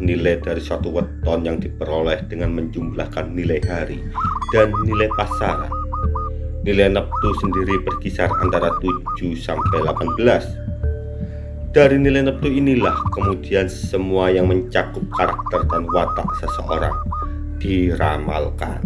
nilai dari suatu weton yang diperoleh dengan menjumlahkan nilai hari dan nilai pasaran. Nilai neptu sendiri berkisar antara 7 sampai 18. Dari nilai neptu inilah kemudian semua yang mencakup karakter dan watak seseorang diramalkan.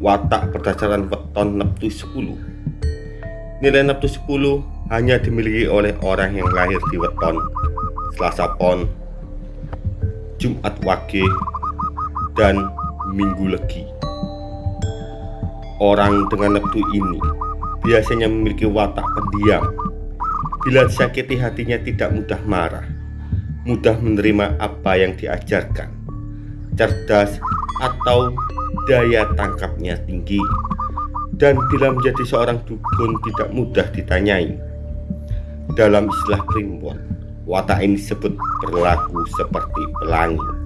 Watak berdasarkan weton Neptu 10. Nilai Neptu 10 hanya dimiliki oleh orang yang lahir di weton Selasa Pon, Jumat Wage, dan Minggu Legi. Orang dengan Neptu ini biasanya memiliki watak pendiam. Bila disakiti hatinya tidak mudah marah, mudah menerima apa yang diajarkan, cerdas atau daya tangkapnya tinggi dan bila menjadi seorang dukun tidak mudah ditanyai. Dalam istilah primbon, watak ini disebut berlaku seperti pelangi.